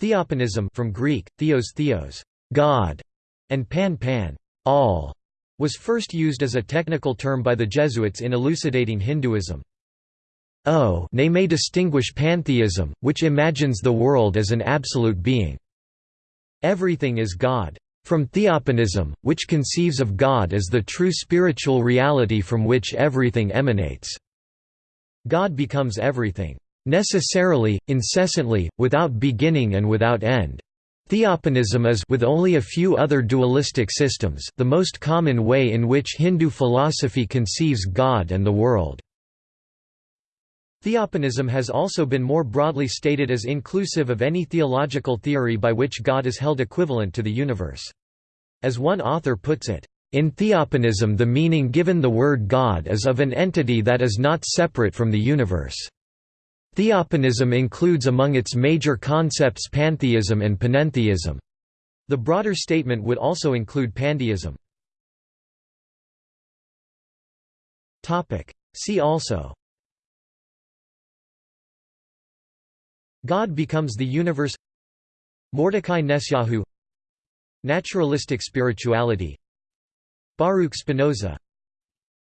Theopanism from Greek, theos theos, God, and pan pan, all, was first used as a technical term by the Jesuits in elucidating Hinduism. O nay may distinguish pantheism, which imagines the world as an absolute being. Everything is God. From theopanism, which conceives of God as the true spiritual reality from which everything emanates. God becomes everything. Necessarily, incessantly, without beginning and without end. Theopanism is with only a few other dualistic systems the most common way in which Hindu philosophy conceives God and the world. Theopanism has also been more broadly stated as inclusive of any theological theory by which God is held equivalent to the universe. As one author puts it, in theopanism the meaning given the word God is of an entity that is not separate from the universe. Theopanism includes among its major concepts pantheism and panentheism. The broader statement would also include pandeism. See also. God becomes the universe. Mordecai Nessyahu Naturalistic spirituality. Baruch Spinoza.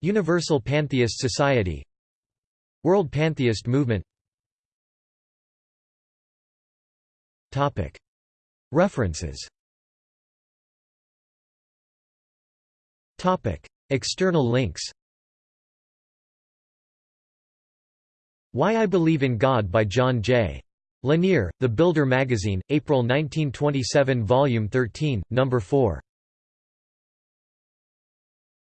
Universal Pantheist Society. World Pantheist movement References External links Why I Believe in God by John J. Lanier, The Builder magazine, April 1927 Volume 13, No. 4